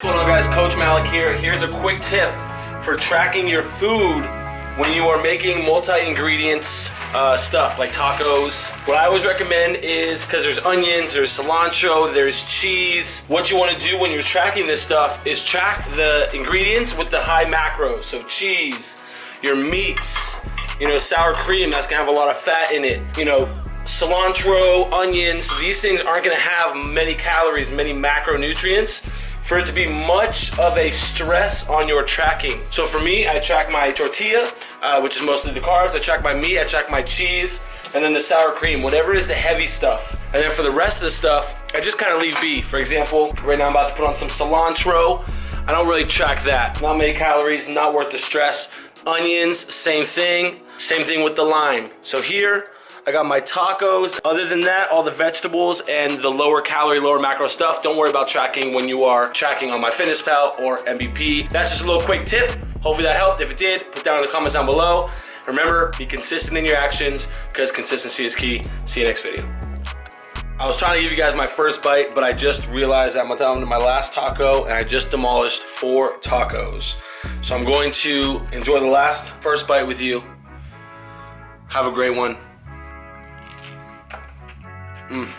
What's going on guys, Coach Malik here. Here's a quick tip for tracking your food when you are making multi-ingredients uh, stuff like tacos. What I always recommend is, because there's onions, there's cilantro, there's cheese. What you want to do when you're tracking this stuff is track the ingredients with the high macros. So cheese, your meats, you know, sour cream, that's gonna have a lot of fat in it. You know, cilantro, onions, these things aren't gonna have many calories, many macronutrients for it to be much of a stress on your tracking. So for me, I track my tortilla, uh, which is mostly the carbs. I track my meat, I track my cheese, and then the sour cream, whatever is the heavy stuff. And then for the rest of the stuff, I just kind of leave be. For example, right now I'm about to put on some cilantro. I don't really track that. Not many calories, not worth the stress. Onions, same thing. Same thing with the lime. So here, I got my tacos. Other than that, all the vegetables and the lower calorie, lower macro stuff, don't worry about tracking when you are tracking on MyFitnessPal or MVP. That's just a little quick tip. Hopefully that helped. If it did, put down in the comments down below. Remember, be consistent in your actions because consistency is key. See you next video. I was trying to give you guys my first bite, but I just realized I'm down to my last taco and I just demolished four tacos. So I'm going to enjoy the last first bite with you. Have a great one. Mm.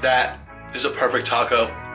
That is a perfect taco.